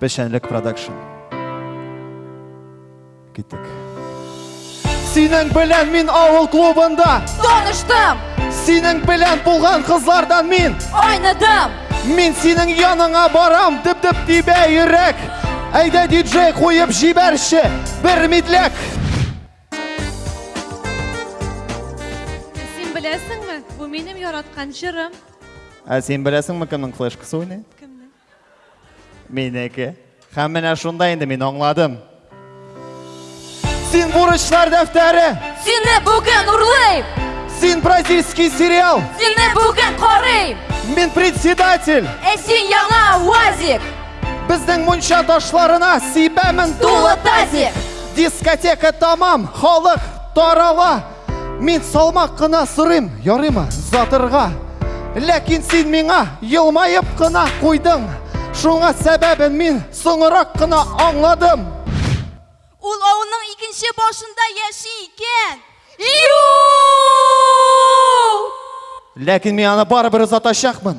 Пешәнлек продакшн. Киттек. Синең белән мин авыл клубында Таныштым, Синең белән булган кызлардан мин айныдым Мин синең яныңа барам Дип-дип тибә йөрәк Әйдә диджей куеп җибәрче Бер мидләк Син беләсеңме, бу минем яраткан җырым. Ә син беләсеңме, кемнең флешкасы уйный? Кемнең? Минеке. Һәм менә шунда инде мин аңладым. Син бурычлар дәфтәре. Сине бүген урлыйм. Син бразильский сериал. Сине бүген карыйм. Мин председатель. Ә син яңа уазик. Безнең мунча ташларына сибәмен тулы тазик. Дискотека тамам, халык тарала. Мин салмак кына сорыйм, ярыймы затырга? Ләкин син миңа елмаеп кына куйдың. Шуңа сәбәбен мин соңырак кына аңладым. Ул авылның икенче башында яши икән. Иу! Ләкин мин аны барыбер озатачакмын.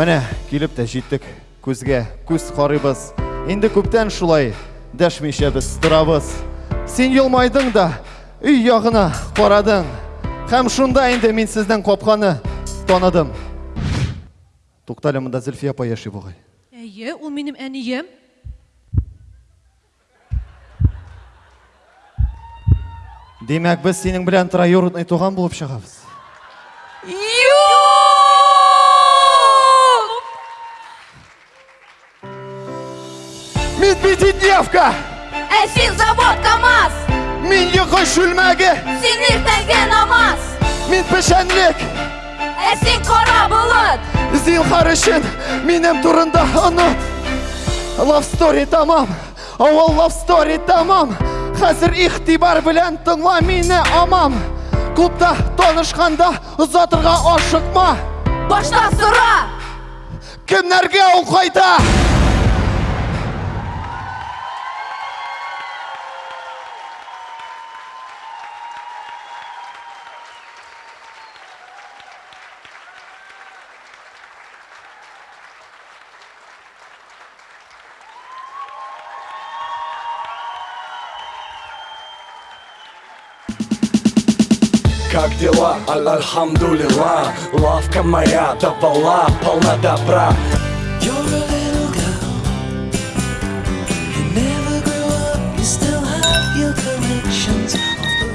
Менә килеп тә җиттек күзгә, күз карыйбыз. Инде күптән шулай дәшмичә без торабыз. Син елмайдың да, өй ягына карадың. Һәм шунда инде мин сезнең капканы таныдым. Туктале, монда Зөлфия апа яши бугай. Әйе, ул минем әнием. Димәк, без синең белән троюродный туган булып чыгабыз. Юк! Мин пятидневка! Ә син завод КАМАЗ! Мин йокы шүлмәге! Син иртәнге намаз! Мин печәнлек! Ә син кара болыт! Зинхар өчен минем турында онот. Love story тамам, авыл love story тамам. Хәзер ихтибар белән тыңла мине амам. Клубта танышканда озатырга ашыкма. Башта сора! Кемнәргә ул кайда? как дела? Аль-Альхамдулила, лавка моя давала полна добра